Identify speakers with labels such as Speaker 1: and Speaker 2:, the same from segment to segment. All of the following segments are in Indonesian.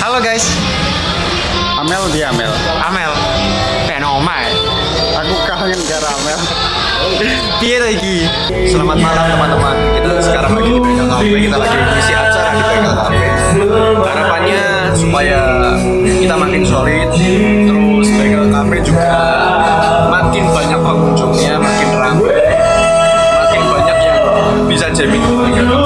Speaker 1: Halo guys,
Speaker 2: Amel dia Amel.
Speaker 1: Amel. Kayak nomai.
Speaker 2: Aku kangen karo Amel.
Speaker 1: Piye iki?
Speaker 3: Selamat malam teman-teman. Kita sekarang lagi di Bengkel Cafe. Kita lagi mengisi acara di Bengkel Cafe. Harapannya supaya kita makin solid. Terus Bengkel Cafe juga makin banyak pengunjungnya, makin ramai, makin banyak yang bisa di Bengkel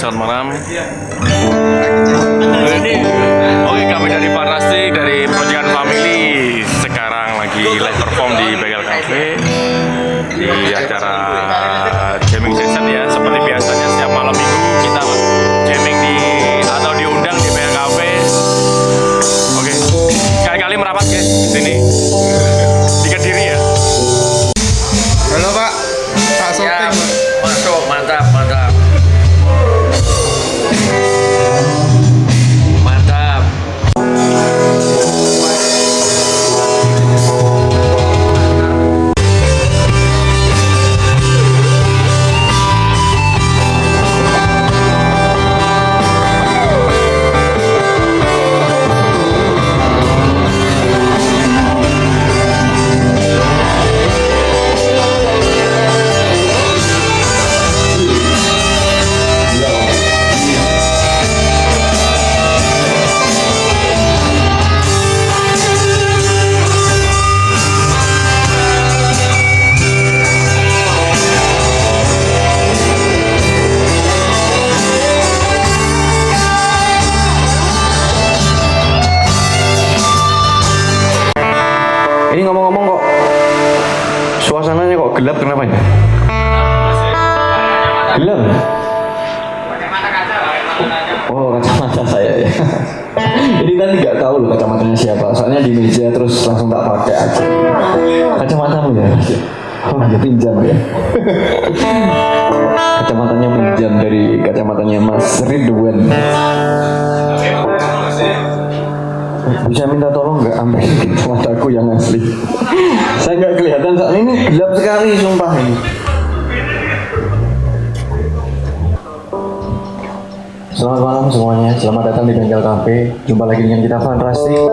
Speaker 1: selamat malam.
Speaker 4: Mas Ridwan. Bisa minta tolong nggak ambil kacamataku yang asli. Saya nggak kelihatan soalnya ini gelap sekali sumpah ini. Selamat malam semuanya, selamat datang di Bengkel Cafe. Jumpa lagi dengan kita Fantastic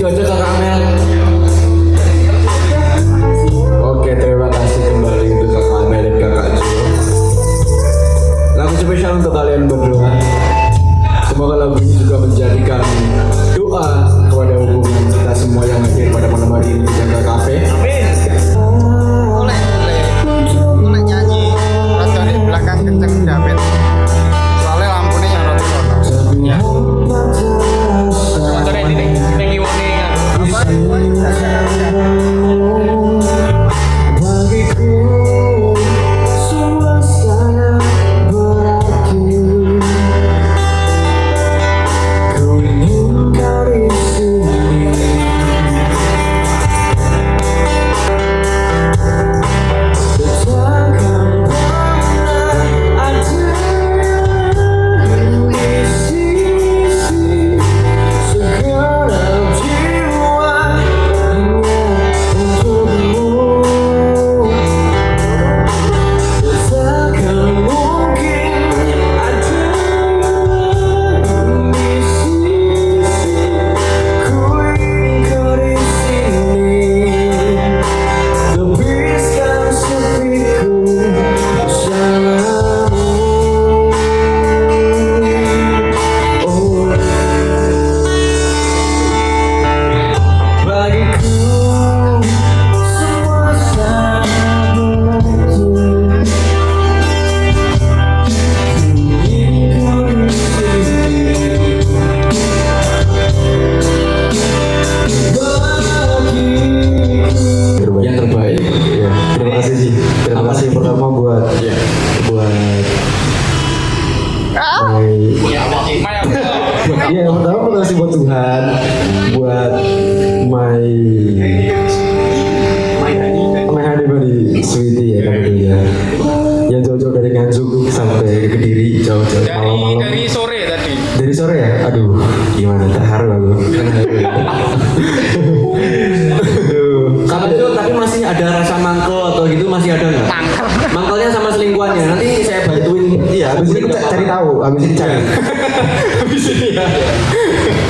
Speaker 3: 在这个 aja. buat
Speaker 5: ah. Ya,
Speaker 6: iya,
Speaker 5: yang pertama makasih buat Tuhan, buat my my honey sweetie ya kamu ya. Yang jauh-jauh dari Nganjuk sampai ke Kediri jauh-jauh malam-malam.
Speaker 7: Dari sore tadi.
Speaker 5: Dari sore ya? Aduh, gimana terharu aku. Iya, habis ini cari, cari tahu, habis ini cari. Iya. habis ini ya.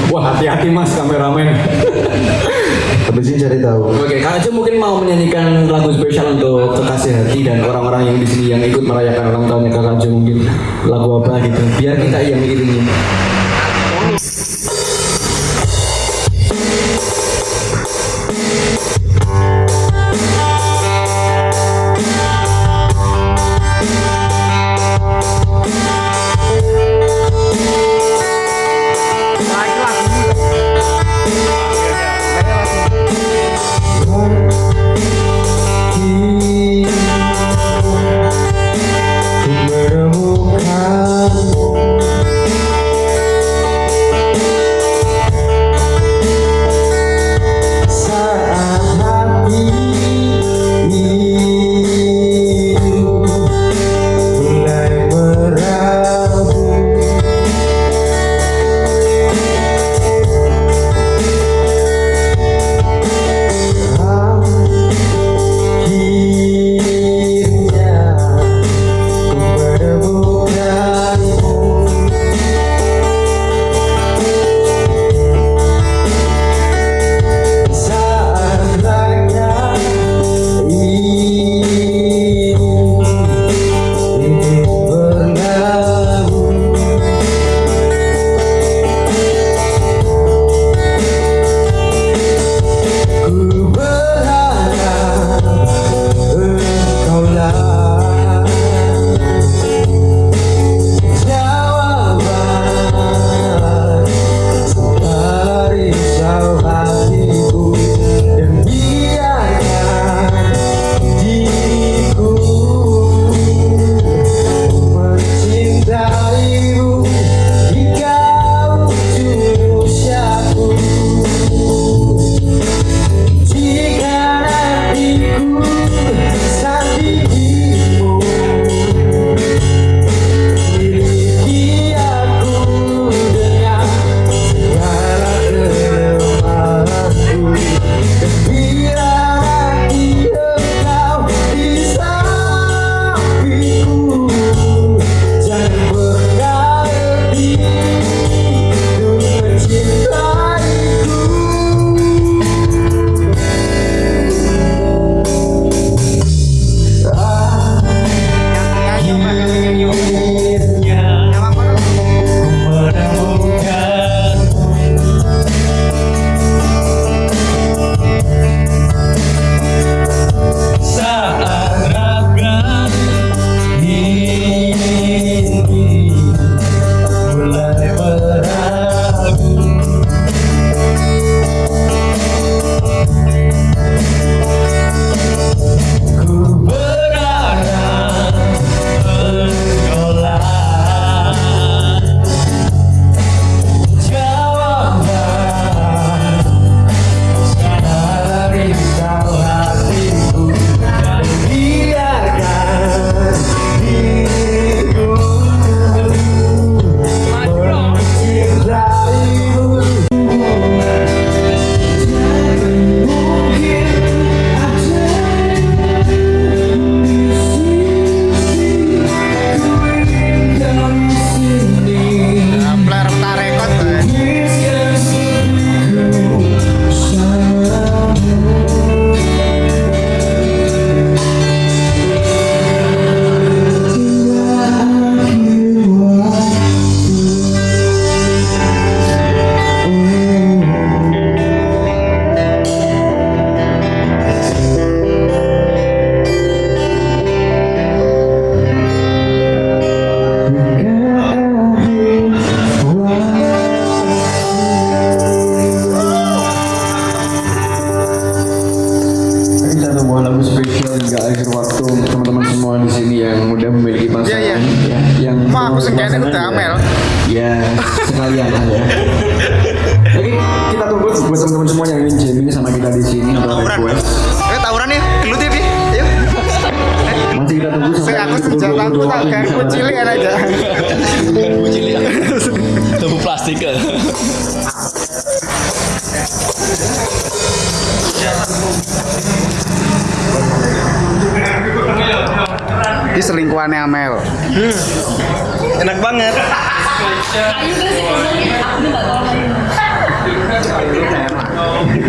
Speaker 5: Wah, hati-hati Mas kameramen.
Speaker 8: habis ini cari tahu.
Speaker 5: Oke, Kak Aja mungkin mau menyanyikan lagu spesial untuk kekasih hati dan orang-orang yang di sini yang ikut merayakan ulang tahunnya Kak Aja mungkin lagu apa gitu. Biar kita yang
Speaker 3: ini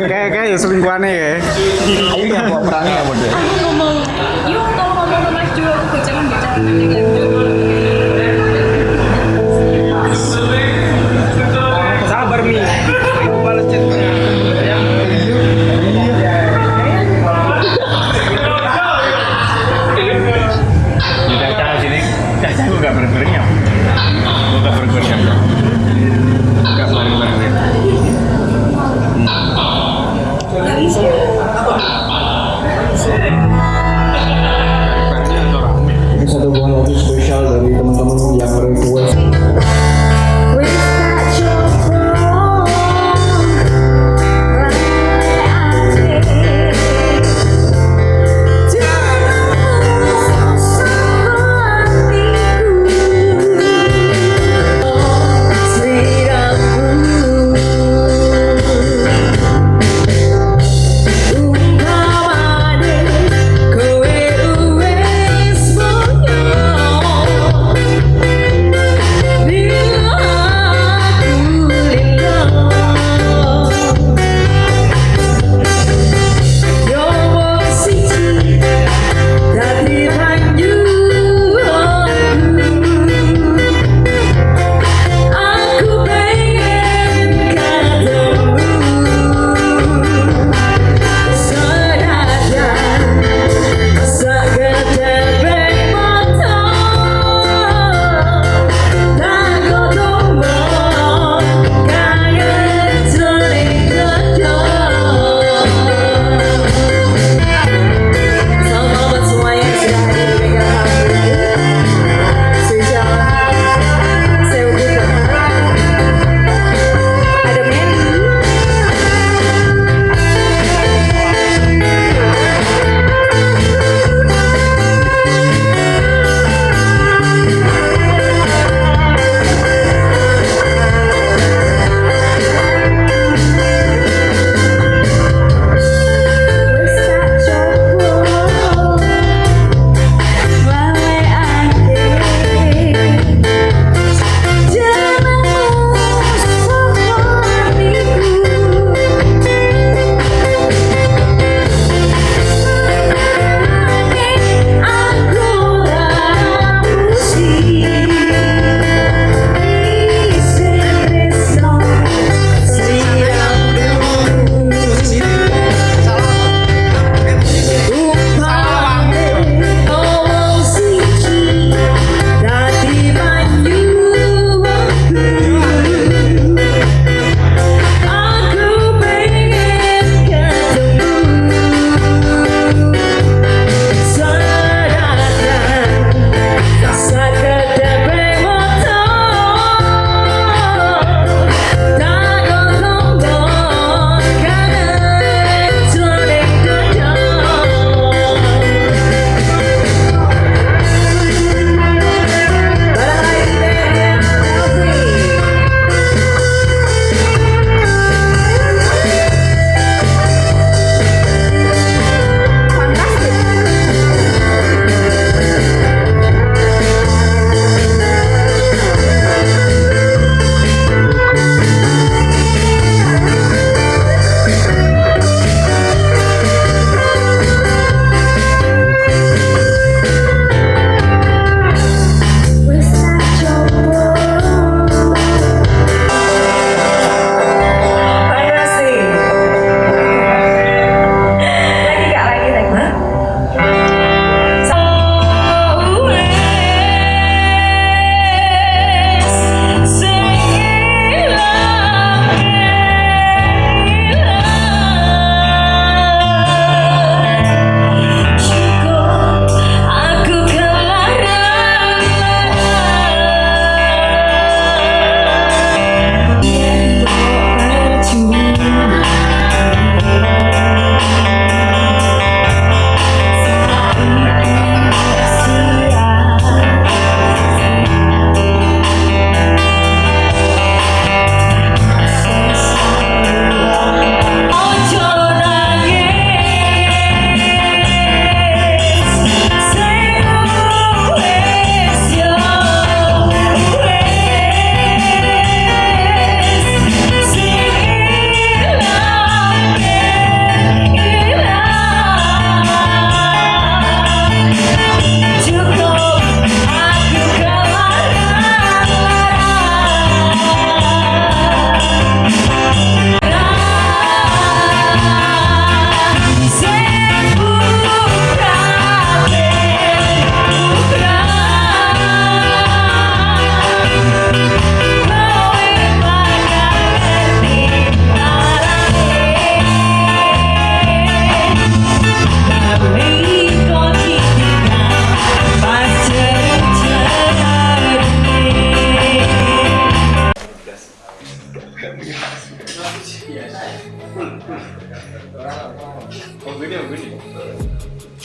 Speaker 2: Kayak kayak ya selingkuhannya ya.
Speaker 3: Ini yang bawa perangnya ya model.
Speaker 9: Aku ngomong, yuk kalau ngomong Mas Jo, aku jangan bicara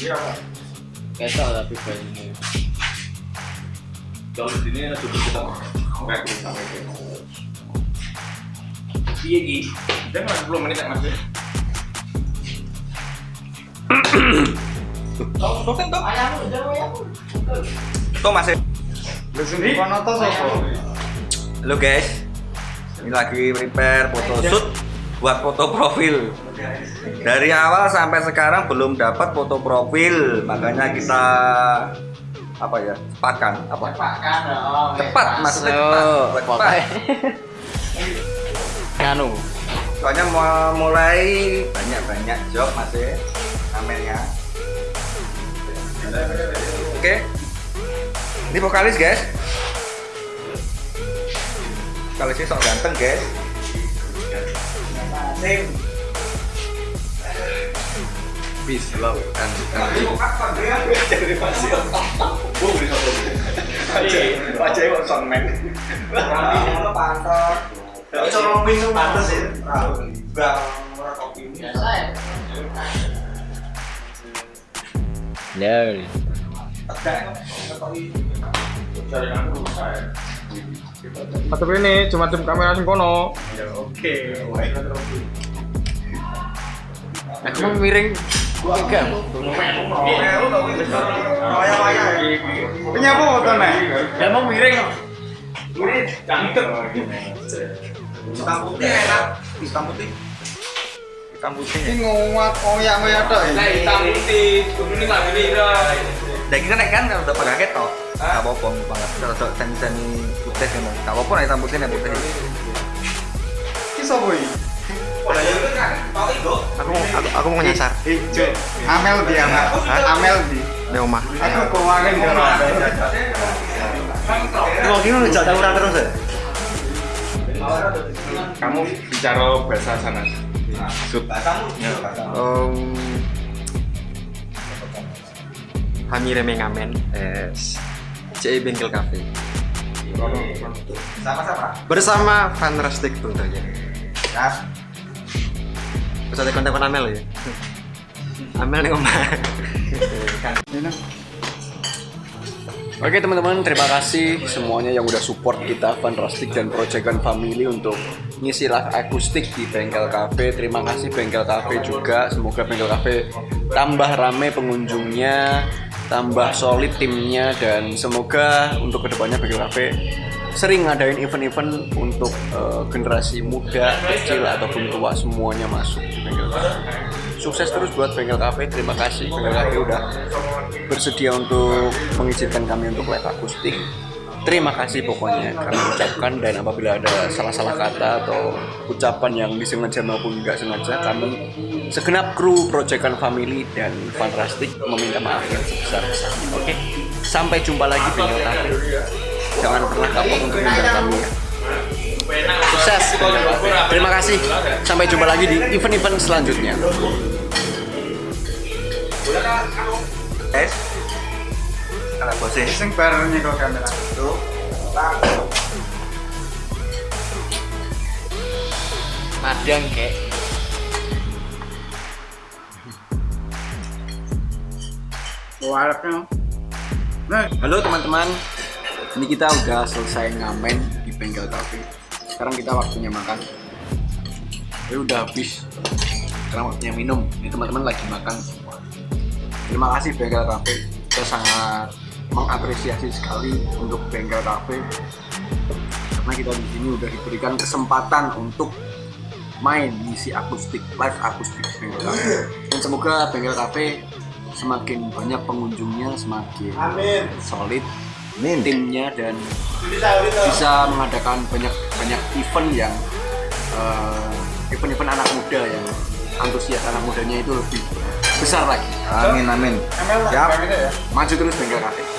Speaker 3: Ketok tapi banyak.
Speaker 1: Kalau di sini ada duduk kita bisa sampai ke. Iya jangan 10 menit ya mas.
Speaker 10: Tuh masih.
Speaker 2: Kono sapa?
Speaker 10: Halo guys, ini lagi prepare foto shoot buat foto profil. Dari awal sampai sekarang belum dapat foto profil, makanya kita apa ya cepatkan apa?
Speaker 2: Pakan oh.
Speaker 10: cepat
Speaker 3: Oh,
Speaker 10: cepat, cepat.
Speaker 3: pokoknya. Nganu.
Speaker 10: soalnya mau mulai banyak banyak job masih kameranya oke. Ini vokalis guys. Vokalisnya sok ganteng guys
Speaker 3: Peace, love, and,
Speaker 10: Wajahnya kok soundman. Ngono pantor. Iso romping tuh pantes ya. Bang, ora kopi.
Speaker 3: No.
Speaker 2: Tapi ini cuma tim kamera sing kono.
Speaker 10: Oke.
Speaker 3: Aku mau miring. Enggak.
Speaker 2: Punya apa fotone?
Speaker 3: Ya mau miring.
Speaker 10: Hitam putih enak. Hitam putih. Hitam putih.
Speaker 2: Iki ngowat ngoyak-ngoyak tok. ya?
Speaker 1: putih, ini lah ini
Speaker 10: Dan kita naik kan udah pakai ketok. Gak apa-apa, banget. Kalau sok seni-seni putih kan. Gak apa-apa nah hitam putih nih putih.
Speaker 2: Sapa iki?
Speaker 10: Aku mau aku, aku mau nyasar.
Speaker 2: Ijo. Amel di Amel. Amel di.
Speaker 10: Di rumah.
Speaker 2: Aku keuangan karo Amel.
Speaker 10: Mau gimana ngejak tawuran terus ya?
Speaker 1: Kamu bicara bahasa sana. Sud.
Speaker 11: Om Kami remeng ngamen es CI Bengkel Cafe
Speaker 10: Sama-sama.
Speaker 11: bersama Fantastic tentunya.
Speaker 10: Ya.
Speaker 11: Terus ada konten Amel ya. Amel nih omah.
Speaker 3: Oke teman-teman, terima kasih semuanya yang udah support kita Fantastic dan Proyekan Family untuk ngisi live akustik di Bengkel Cafe. Terima kasih Bengkel Cafe juga. Semoga Bengkel Cafe tambah rame pengunjungnya, tambah solid timnya dan semoga untuk ke depannya Cafe sering ngadain event-event untuk eh, generasi muda, kecil ataupun tua semuanya masuk di Bengkel Cafe. Sukses terus buat Bengkel Cafe. Terima kasih Bengkel Cafe udah bersedia untuk mengizinkan kami untuk live akustik. Terima kasih pokoknya kami ucapkan dan apabila ada salah-salah kata atau ucapan yang disengaja maupun nggak sengaja kami segenap kru Proyekan Family dan Fantastic meminta maaf yang sebesar-besarnya. Oke, sampai jumpa lagi Bengkel Cafe. Jangan pernah kapok untuk mengundang kami ya. Sukses. Terima kasih. Sampai jumpa lagi di event-event selanjutnya.
Speaker 10: Es. Kalau bosnya.
Speaker 2: Sing bareng nyekel kamera.
Speaker 10: Tuh.
Speaker 3: Madang kek.
Speaker 2: Waraknya. Nah,
Speaker 3: Halo teman-teman, ini kita udah selesai ngamen di bengkel cafe. Sekarang kita waktunya makan. Ini udah habis. Sekarang waktunya minum. Ini teman-teman lagi makan semua. Terima kasih bengkel cafe. Kita sangat mengapresiasi sekali untuk bengkel cafe karena kita di sini udah diberikan kesempatan untuk main misi akustik live akustik bengkel cafe. Dan semoga bengkel cafe semakin banyak pengunjungnya, semakin solid timnya dan bisa mengadakan banyak banyak event yang eh, event-event anak muda yang antusias anak mudanya itu lebih besar lagi.
Speaker 10: Amin amin. Siap.
Speaker 2: ya.
Speaker 3: Maju terus bengkel cafe.